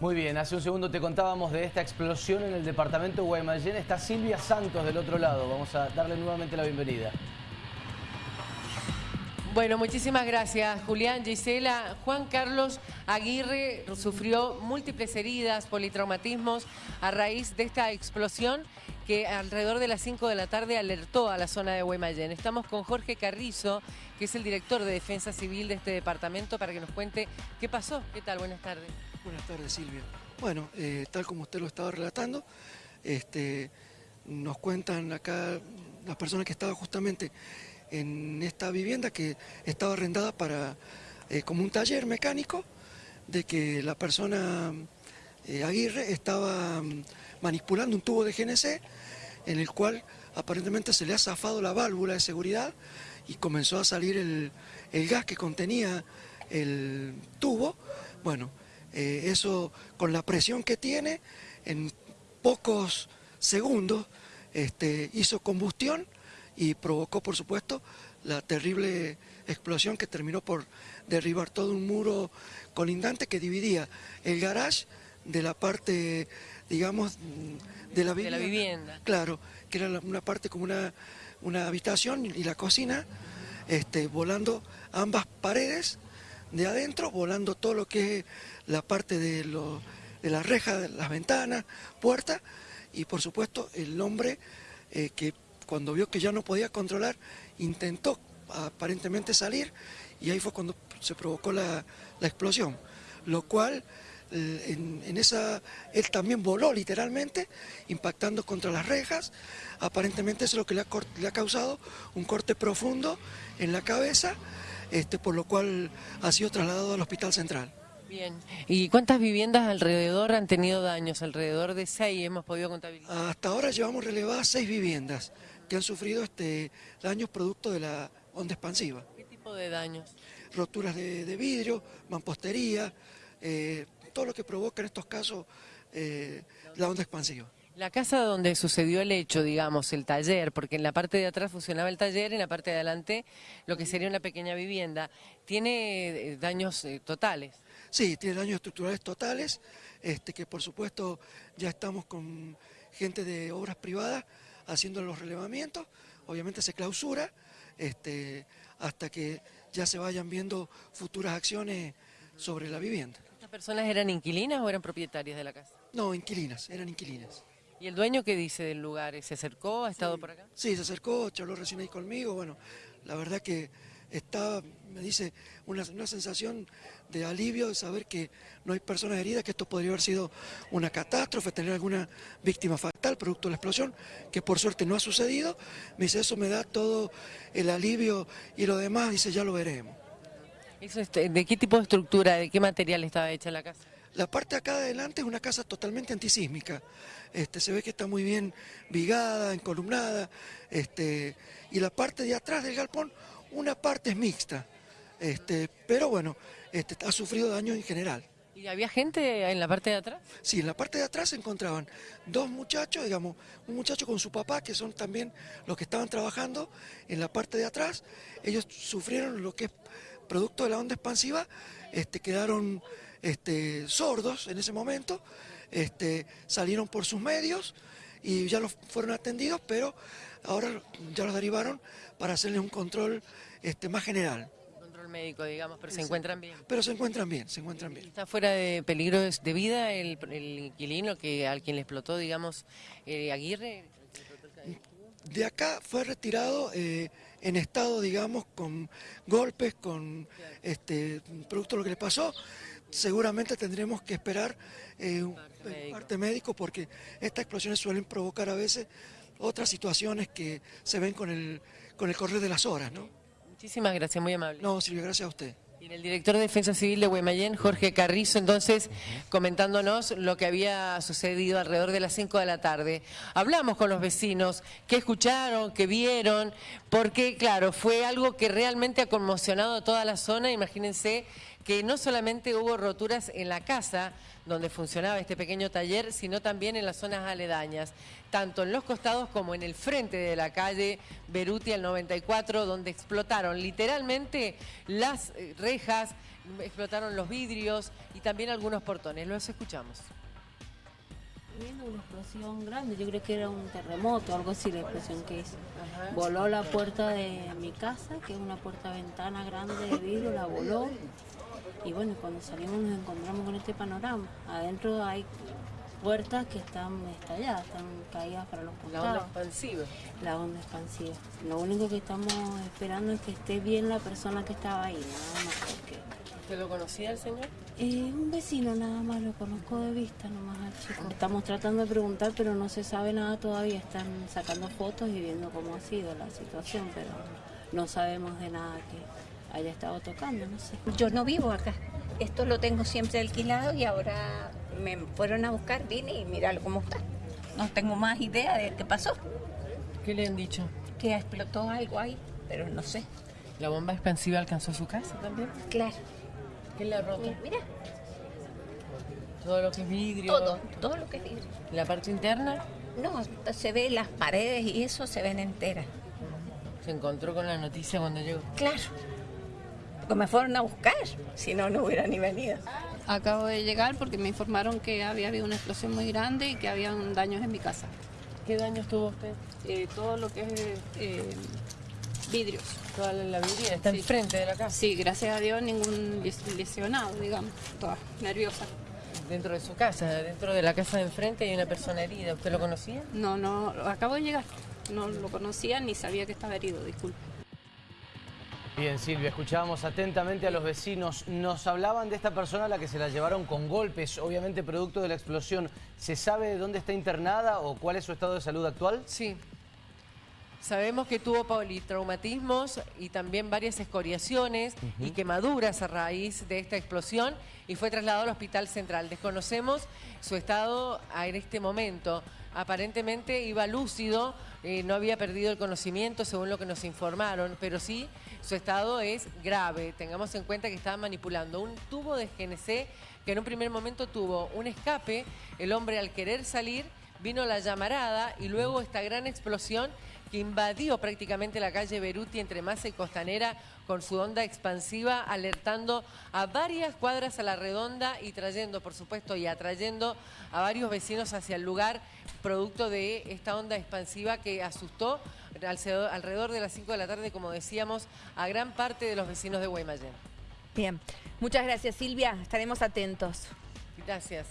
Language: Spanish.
Muy bien, hace un segundo te contábamos de esta explosión en el departamento de Guaymallén. Está Silvia Santos del otro lado. Vamos a darle nuevamente la bienvenida. Bueno, muchísimas gracias, Julián, Gisela. Juan Carlos Aguirre sufrió múltiples heridas, politraumatismos a raíz de esta explosión que alrededor de las 5 de la tarde alertó a la zona de Guaymallén. Estamos con Jorge Carrizo, que es el director de Defensa Civil de este departamento, para que nos cuente qué pasó. ¿Qué tal? Buenas tardes. Buenas tardes, Silvia. Bueno, eh, tal como usted lo estaba relatando, este, nos cuentan acá las personas que estaban justamente en esta vivienda que estaba arrendada para eh, como un taller mecánico, de que la persona eh, Aguirre estaba mm, manipulando un tubo de GNC en el cual aparentemente se le ha zafado la válvula de seguridad y comenzó a salir el, el gas que contenía el tubo. Bueno, eh, eso con la presión que tiene, en pocos segundos este, hizo combustión y provocó, por supuesto, la terrible explosión que terminó por derribar todo un muro colindante que dividía el garage de la parte, digamos, de la vivienda. De la vivienda. Claro, que era una parte como una, una habitación y la cocina, este, volando ambas paredes de adentro, volando todo lo que es la parte de, lo, de la reja, de las ventanas, puertas, y por supuesto el hombre eh, que cuando vio que ya no podía controlar, intentó aparentemente salir, y ahí fue cuando se provocó la, explosión, lo cual eh, en, esa, él también voló literalmente, impactando contra las rejas, aparentemente eso es lo que le ha, le ha causado un corte profundo en la cabeza, este, por lo cual ha sido trasladado al Hospital Central. Bien, ¿y cuántas viviendas alrededor han tenido daños? Alrededor de seis hemos podido contabilizar. Hasta ahora llevamos relevadas seis viviendas que han sufrido este, daños producto de la onda expansiva. ¿Qué tipo de daños? Roturas de, vidrio, mampostería, eh, todo lo que provoca en estos casos eh, la onda expansiva. La casa donde sucedió el hecho, digamos, el taller, porque en la parte de atrás funcionaba el taller, en la parte de adelante lo que sería una pequeña vivienda, ¿tiene eh, daños eh, totales? Sí, tiene daños estructurales totales, este, que por supuesto ya estamos con gente de obras privadas haciendo los relevamientos, obviamente se clausura este, hasta que ya se vayan viendo futuras acciones sobre la vivienda. ¿Estas personas eran inquilinas o eran propietarias de la casa? No, inquilinas, eran inquilinas. ¿Y el dueño qué dice del lugar? ¿Se acercó? ¿Ha estado por acá? Sí, se acercó, charló recién ahí conmigo. Bueno, la verdad que está, me dice, una, sensación de alivio de saber que no hay personas heridas, que esto podría haber sido una catástrofe, tener alguna víctima fatal producto de la explosión, que por suerte no ha sucedido. Me dice, eso me da todo el alivio y lo demás, dice, ya lo veremos. Este, ¿De qué tipo de estructura, de qué material estaba hecha la casa? La parte acá de adelante es una casa totalmente antisísmica. Este, se ve que está muy bien vigada, encolumnada, este, y la parte de atrás del galpón, una parte es mixta, este, pero bueno, este, ha sufrido daño en general. ¿Y había gente en la parte de atrás? Sí, en la parte de atrás se encontraban dos muchachos, digamos, un muchacho con su papá, que son también los que estaban trabajando en la parte de atrás. Ellos sufrieron lo que es producto de la onda expansiva, este, quedaron este, sordos en ese momento, este, salieron por sus medios y ya los fueron atendidos, pero ahora ya los derivaron para hacerles un control este, más general. Control médico, digamos, pero se encuentran bien. Pero se encuentran bien, se encuentran bien. ¿Está fuera de peligro de vida el, inquilino que al quien le explotó, digamos, eh, Aguirre? De acá fue retirado eh, en estado, digamos, con golpes, con este, producto de lo que le pasó seguramente tendremos que esperar eh, un parte médico porque estas explosiones suelen provocar a veces otras situaciones que se ven con el, con el correr de las horas. ¿no? Muchísimas gracias, muy amable. No, Silvia, gracias a usted. Y el director de Defensa Civil de Guaymallén, Jorge Carrizo, entonces comentándonos lo que había sucedido alrededor de las 5 de la tarde. Hablamos con los vecinos, qué escucharon, qué vieron, porque claro, fue algo que realmente ha conmocionado a toda la zona, imagínense que no solamente hubo roturas en la casa donde funcionaba este pequeño taller, sino también en las zonas aledañas, tanto en los costados como en el frente de la calle Beruti al 94, donde explotaron literalmente las eh, rejas, explotaron los vidrios y también algunos portones. Los escuchamos. Viendo una explosión grande, yo creo que era un terremoto, algo así la explosión que hizo. Voló la puerta de mi casa, que es una puerta-ventana grande de vidrio, la voló. Y bueno, cuando salimos nos encontramos con este panorama. Adentro hay puertas que están estalladas, están caídas para los La onda costados. expansiva. La onda expansiva. Lo único que estamos esperando es que esté bien la persona que estaba ahí, nada más. Porque ¿Usted lo conocía el señor? eh, un vecino nada más, lo conozco de vista nomás al chico. Estamos tratando de preguntar, pero no se sabe nada todavía. Están sacando fotos y viendo cómo ha sido la situación, pero no sabemos de nada que haya estado tocando, no sé. Yo no vivo acá. Esto lo tengo siempre alquilado y ahora me fueron a buscar, vine y míralo cómo está. No tengo más idea de qué pasó. ¿Qué le han dicho? Que explotó algo ahí, pero no sé. ¿La bomba expansiva alcanzó su casa también? Claro. ¿Qué le ha roto? Mira, mira, Todo lo que es vidrio. todo, todo lo que es vidrio. ¿La parte interna? No, se ve las paredes y eso se ven enteras. Se encontró con la noticia cuando llegó. Claro. Porque me fueron a buscar, si no, no hubiera ni venido. Acabo de llegar porque me informaron que había habido una explosión muy grande y que había daños en mi casa. ¿Qué daños tuvo usted? Eh, todo lo que es eh, vidrios. Toda la, la vidriera está Sí. enfrente de la casa. Sí, gracias a Dios ningún les- lesionado, digamos. Toda nerviosa. Dentro de su casa, dentro de la casa de enfrente hay una persona herida. ¿Usted lo conocía? No, no, acabo de llegar. No lo conocía ni sabía que estaba herido, disculpe. Bien, Silvia, escuchábamos atentamente a los vecinos. Nos hablaban de esta persona a la que se la llevaron con golpes, obviamente producto de la explosión. ¿Se sabe dónde está internada o cuál es su estado de salud actual? Sí. Sabemos que tuvo politraumatismos y también varias escoriaciones y quemaduras a raíz de esta explosión y fue trasladado al Hospital Central. Desconocemos su estado en este momento. Aparentemente iba lúcido, eh, no había perdido el conocimiento según lo que nos informaron, pero sí su estado es grave. Tengamos en cuenta que estaba manipulando un tubo de GNC que en un primer momento tuvo un escape. El hombre al querer salir vino la llamarada y luego esta gran explosión que invadió prácticamente la calle Beruti entre Masa y Costanera con su onda expansiva, alertando a varias cuadras a la redonda y trayendo, por supuesto, y atrayendo a varios vecinos hacia el lugar, producto de esta onda expansiva que asustó alrededor alrededor de las 5 de la tarde, como decíamos, a gran parte de los vecinos de Guaymallén. Bien, muchas gracias Silvia, estaremos atentos. Gracias.